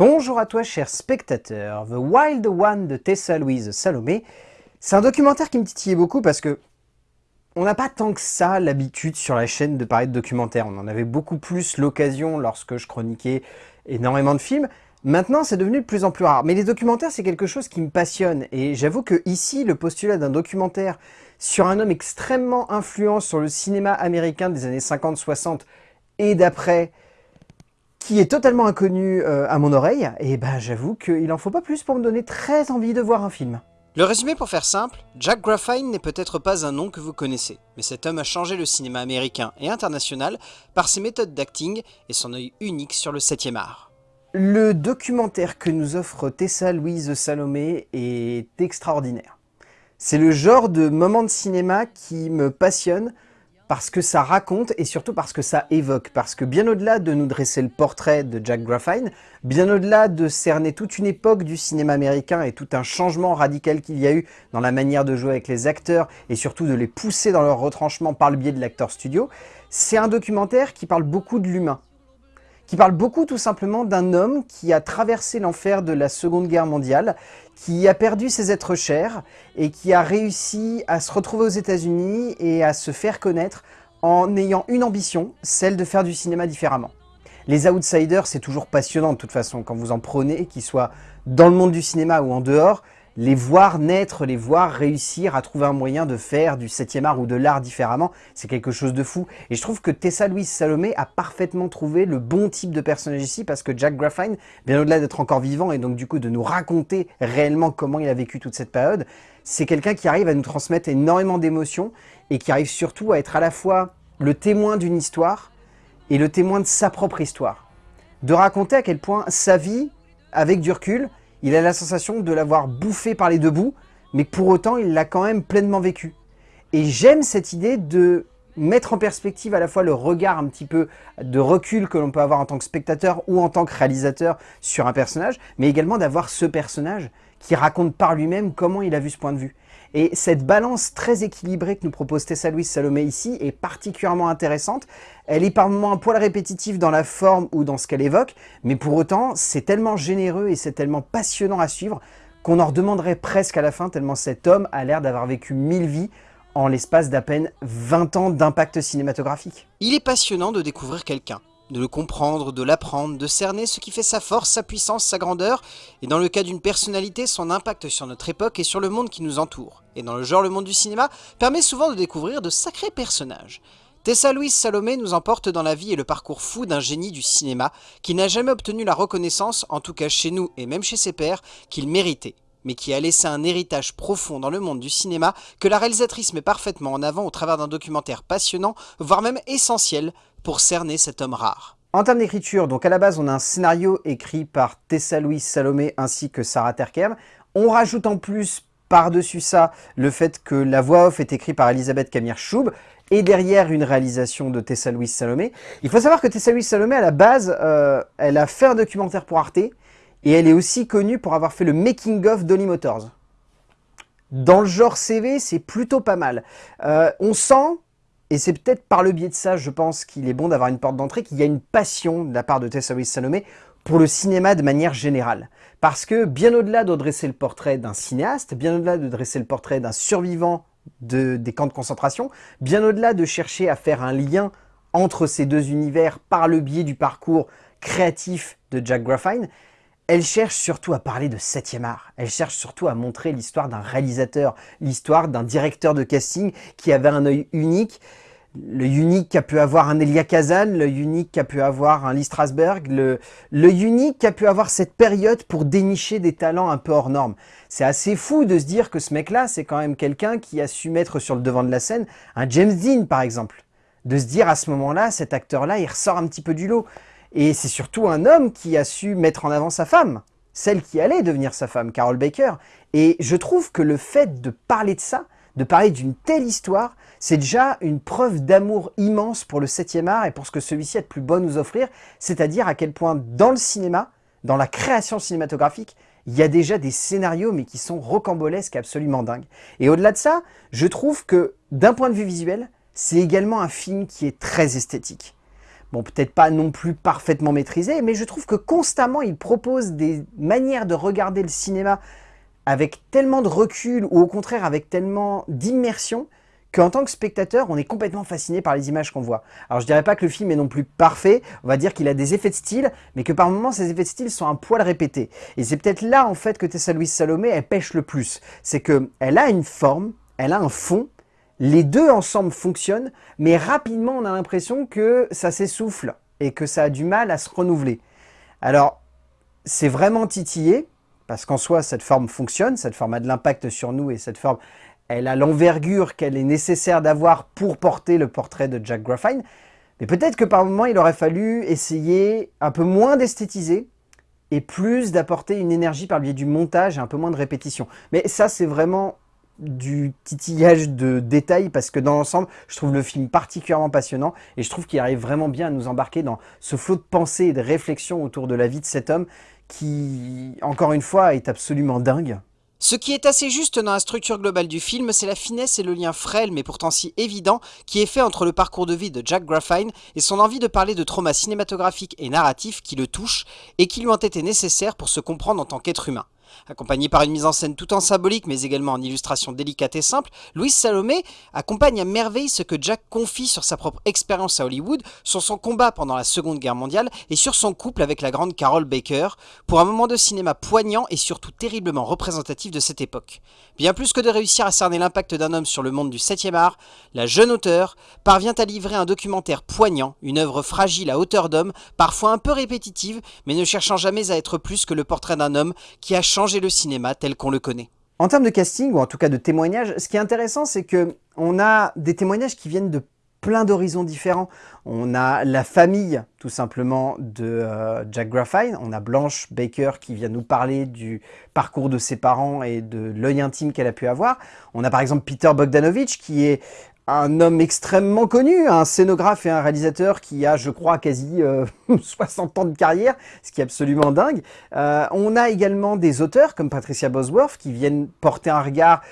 Bonjour à toi cher spectateur, The Wild One de Tessa Louise Salomé. C'est un documentaire qui me titillait beaucoup parce que on n'a pas tant que ça l'habitude sur la chaîne de parler de documentaires. On en avait beaucoup plus l'occasion lorsque je chroniquais énormément de films. Maintenant, c'est devenu de plus en plus rare. Mais les documentaires, c'est quelque chose qui me passionne. Et j'avoue que ici, le postulat d'un documentaire sur un homme extrêmement influent sur le cinéma américain des années 50-60 et d'après, qui est totalement inconnu euh, à mon oreille, et ben j'avoue qu'il en faut pas plus pour me donner très envie de voir un film. Le résumé pour faire simple, Jack Graffine n'est peut-être pas un nom que vous connaissez, mais cet homme a changé le cinéma américain et international par ses méthodes d'acting et son œil unique sur le 7 art. Le documentaire que nous offre Tessa Louise Salomé est extraordinaire. C'est le genre de moment de cinéma qui me passionne, parce que ça raconte et surtout parce que ça évoque. Parce que bien au-delà de nous dresser le portrait de Jack Graffine, bien au-delà de cerner toute une époque du cinéma américain et tout un changement radical qu'il y a eu dans la manière de jouer avec les acteurs et surtout de les pousser dans leur retranchement par le biais de l'acteur studio, c'est un documentaire qui parle beaucoup de l'humain qui parle beaucoup tout simplement d'un homme qui a traversé l'enfer de la Seconde Guerre mondiale, qui a perdu ses êtres chers et qui a réussi à se retrouver aux États-Unis et à se faire connaître en ayant une ambition, celle de faire du cinéma différemment. Les outsiders, c'est toujours passionnant de toute façon, quand vous en prenez, qu'ils soient dans le monde du cinéma ou en dehors, les voir naître, les voir réussir à trouver un moyen de faire du 7e art ou de l'art différemment, c'est quelque chose de fou. Et je trouve que Tessa Louise Salomé a parfaitement trouvé le bon type de personnage ici, parce que Jack Graffine, bien au-delà d'être encore vivant et donc du coup de nous raconter réellement comment il a vécu toute cette période, c'est quelqu'un qui arrive à nous transmettre énormément d'émotions et qui arrive surtout à être à la fois le témoin d'une histoire et le témoin de sa propre histoire. De raconter à quel point sa vie, avec du recul, il a la sensation de l'avoir bouffé par les deux bouts, mais pour autant, il l'a quand même pleinement vécu. Et j'aime cette idée de mettre en perspective à la fois le regard un petit peu de recul que l'on peut avoir en tant que spectateur ou en tant que réalisateur sur un personnage, mais également d'avoir ce personnage qui raconte par lui-même comment il a vu ce point de vue. Et cette balance très équilibrée que nous propose Tessa Louise Salomé ici est particulièrement intéressante. Elle est par moments un poil répétitive dans la forme ou dans ce qu'elle évoque, mais pour autant, c'est tellement généreux et c'est tellement passionnant à suivre qu'on en redemanderait presque à la fin, tellement cet homme a l'air d'avoir vécu mille vies en l'espace d'à peine 20 ans d'impact cinématographique. Il est passionnant de découvrir quelqu'un, de le comprendre, de l'apprendre, de cerner ce qui fait sa force, sa puissance, sa grandeur, et dans le cas d'une personnalité, son impact sur notre époque et sur le monde qui nous entoure. Et dans le genre le monde du cinéma, permet souvent de découvrir de sacrés personnages. Tessa Louise Salomé nous emporte dans la vie et le parcours fou d'un génie du cinéma qui n'a jamais obtenu la reconnaissance, en tout cas chez nous et même chez ses pairs, qu'il méritait mais qui a laissé un héritage profond dans le monde du cinéma que la réalisatrice met parfaitement en avant au travers d'un documentaire passionnant, voire même essentiel, pour cerner cet homme rare. En termes d'écriture, donc à la base on a un scénario écrit par Tessa Louise Salomé ainsi que Sarah Terkem. On rajoute en plus par-dessus ça le fait que la voix off est écrite par Elisabeth Camille Choub et derrière une réalisation de Tessa Louise Salomé. Il faut savoir que Tessa Louise Salomé à la base, euh, elle a fait un documentaire pour Arte et elle est aussi connue pour avoir fait le making-of d'Holly Motors. Dans le genre CV, c'est plutôt pas mal. Euh, on sent, et c'est peut-être par le biais de ça, je pense qu'il est bon d'avoir une porte d'entrée, qu'il y a une passion de la part de Tessa Louise Salomé pour le cinéma de manière générale. Parce que bien au-delà de dresser le portrait d'un cinéaste, bien au-delà de dresser le portrait d'un survivant de, des camps de concentration, bien au-delà de chercher à faire un lien entre ces deux univers par le biais du parcours créatif de Jack Graffine, elle cherche surtout à parler de 7e art. Elle cherche surtout à montrer l'histoire d'un réalisateur, l'histoire d'un directeur de casting qui avait un œil unique, le unique qu'a pu avoir un Elia Kazan, le unique qu'a pu avoir un Lee Strasberg, le, le unique qu'a pu avoir cette période pour dénicher des talents un peu hors normes. C'est assez fou de se dire que ce mec-là, c'est quand même quelqu'un qui a su mettre sur le devant de la scène un James Dean, par exemple. De se dire à ce moment-là, cet acteur-là, il ressort un petit peu du lot. Et c'est surtout un homme qui a su mettre en avant sa femme, celle qui allait devenir sa femme, Carol Baker. Et je trouve que le fait de parler de ça, de parler d'une telle histoire, c'est déjà une preuve d'amour immense pour le 7e art et pour ce que celui-ci a de plus beau nous offrir, c'est-à-dire à quel point dans le cinéma, dans la création cinématographique, il y a déjà des scénarios mais qui sont rocambolesques, absolument dingues. Et au-delà de ça, je trouve que d'un point de vue visuel, c'est également un film qui est très esthétique. Bon, peut-être pas non plus parfaitement maîtrisé, mais je trouve que constamment, il propose des manières de regarder le cinéma avec tellement de recul, ou au contraire avec tellement d'immersion, qu'en tant que spectateur, on est complètement fasciné par les images qu'on voit. Alors je dirais pas que le film est non plus parfait, on va dire qu'il a des effets de style, mais que par moments ces effets de style sont un poil répétés. Et c'est peut-être là en fait que Tessa Louise Salomé, elle pêche le plus. C'est qu'elle a une forme, elle a un fond, les deux ensemble fonctionnent, mais rapidement on a l'impression que ça s'essouffle et que ça a du mal à se renouveler. Alors, c'est vraiment titillé, parce qu'en soi, cette forme fonctionne, cette forme a de l'impact sur nous et cette forme, elle a l'envergure qu'elle est nécessaire d'avoir pour porter le portrait de Jack Graffine. Mais peut-être que par moment, il aurait fallu essayer un peu moins d'esthétiser et plus d'apporter une énergie par le biais du montage et un peu moins de répétition. Mais ça, c'est vraiment du titillage de détails parce que dans l'ensemble, je trouve le film particulièrement passionnant et je trouve qu'il arrive vraiment bien à nous embarquer dans ce flot de pensées et de réflexions autour de la vie de cet homme qui, encore une fois, est absolument dingue. Ce qui est assez juste dans la structure globale du film, c'est la finesse et le lien frêle mais pourtant si évident qui est fait entre le parcours de vie de Jack Graffine et son envie de parler de traumas cinématographiques et narratifs qui le touchent et qui lui ont été nécessaires pour se comprendre en tant qu'être humain. Accompagné par une mise en scène tout en symbolique mais également en illustration délicate et simple, Louise Salomé accompagne à merveille ce que Jack confie sur sa propre expérience à Hollywood, sur son combat pendant la Seconde Guerre mondiale et sur son couple avec la grande Carol Baker, pour un moment de cinéma poignant et surtout terriblement représentatif de cette époque. Bien plus que de réussir à cerner l'impact d'un homme sur le monde du 7e art, la jeune auteure parvient à livrer un documentaire poignant, une œuvre fragile à hauteur d'homme, parfois un peu répétitive, mais ne cherchant jamais à être plus que le portrait d'un homme qui a changé changer le cinéma tel qu'on le connaît. En termes de casting, ou en tout cas de témoignages, ce qui est intéressant, c'est que on a des témoignages qui viennent de plein d'horizons différents. On a la famille, tout simplement, de euh, Jack Graffine. On a Blanche Baker qui vient nous parler du parcours de ses parents et de l'œil intime qu'elle a pu avoir. On a par exemple Peter Bogdanovich qui est un homme extrêmement connu, un scénographe et un réalisateur qui a, je crois, quasi 60 euh, ans de carrière, ce qui est absolument dingue. Euh, on a également des auteurs comme Patricia Bosworth qui viennent porter un regard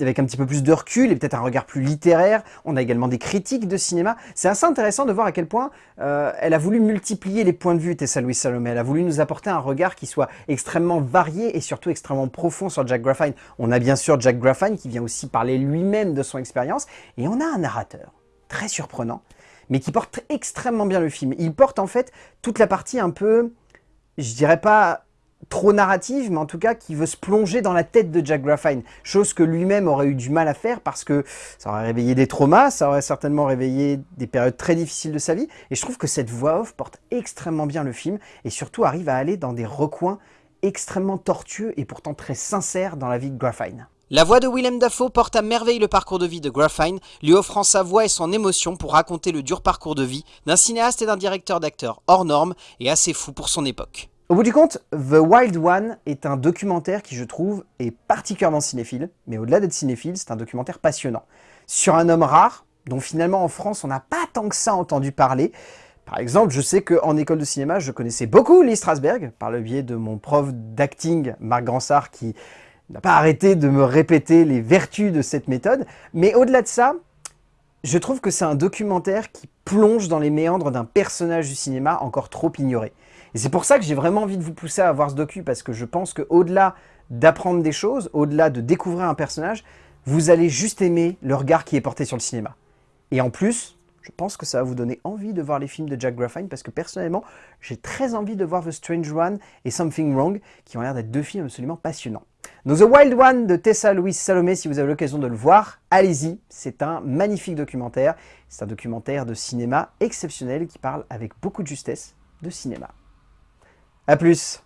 avec un petit peu plus de recul et peut-être un regard plus littéraire. On a également des critiques de cinéma. C'est assez intéressant de voir à quel point euh, elle a voulu multiplier les points de vue, Tessa Louise Salomé. Elle a voulu nous apporter un regard qui soit extrêmement varié et surtout extrêmement profond sur Jack Graffine. On a bien sûr Jack Graffine qui vient aussi parler lui-même de son expérience. Et on a un narrateur très surprenant, mais qui porte extrêmement bien le film. Il porte en fait toute la partie un peu, je dirais pas trop narrative, mais en tout cas qui veut se plonger dans la tête de Jack Graffine, chose que lui-même aurait eu du mal à faire parce que ça aurait réveillé des traumas, ça aurait certainement réveillé des périodes très difficiles de sa vie, et je trouve que cette voix off porte extrêmement bien le film, et surtout arrive à aller dans des recoins extrêmement tortueux et pourtant très sincères dans la vie de Graffine. La voix de Willem Dafoe porte à merveille le parcours de vie de Graffine, lui offrant sa voix et son émotion pour raconter le dur parcours de vie d'un cinéaste et d'un directeur d'acteurs hors norme et assez fou pour son époque. Au bout du compte, The Wild One est un documentaire qui, je trouve, est particulièrement cinéphile, mais au-delà d'être cinéphile, c'est un documentaire passionnant. Sur un homme rare, dont finalement en France on n'a pas tant que ça entendu parler. Par exemple, je sais qu'en école de cinéma, je connaissais beaucoup Lee Strasberg, par le biais de mon prof d'acting, Marc Gransart, qui n'a pas arrêté de me répéter les vertus de cette méthode. Mais au-delà de ça, je trouve que c'est un documentaire qui plonge dans les méandres d'un personnage du cinéma encore trop ignoré. Et c'est pour ça que j'ai vraiment envie de vous pousser à voir ce docu, parce que je pense qu'au-delà d'apprendre des choses, au-delà de découvrir un personnage, vous allez juste aimer le regard qui est porté sur le cinéma. Et en plus, je pense que ça va vous donner envie de voir les films de Jack Graffine, parce que personnellement, j'ai très envie de voir The Strange One et Something Wrong, qui ont l'air d'être deux films absolument passionnants. Donc The Wild One de Tessa Louise Salomé, si vous avez l'occasion de le voir, allez-y, c'est un magnifique documentaire. C'est un documentaire de cinéma exceptionnel qui parle avec beaucoup de justesse de cinéma. A plus